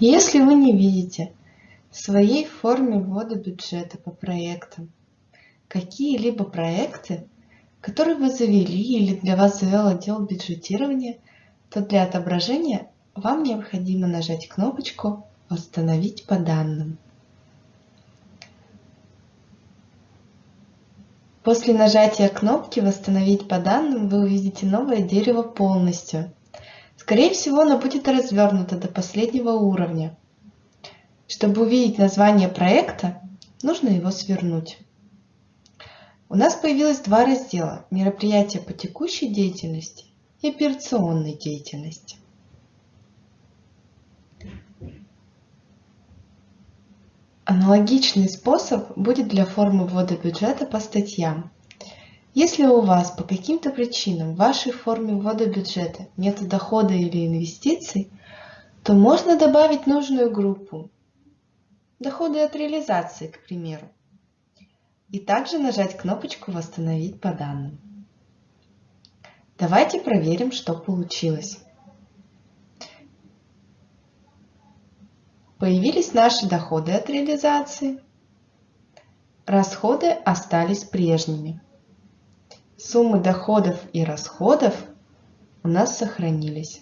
Если вы не видите в своей форме ввода бюджета по проектам какие-либо проекты, которые вы завели или для вас завел отдел бюджетирования, то для отображения вам необходимо нажать кнопочку «Восстановить по данным». После нажатия кнопки «Восстановить по данным» вы увидите новое дерево полностью. Скорее всего, оно будет развернуто до последнего уровня. Чтобы увидеть название проекта, нужно его свернуть. У нас появилось два раздела – мероприятия по текущей деятельности и операционной деятельности. Аналогичный способ будет для формы ввода бюджета по статьям. Если у вас по каким-то причинам в вашей форме ввода бюджета нет дохода или инвестиций, то можно добавить нужную группу. Доходы от реализации, к примеру. И также нажать кнопочку «Восстановить по данным». Давайте проверим, что получилось. Появились наши доходы от реализации. Расходы остались прежними. Суммы доходов и расходов у нас сохранились.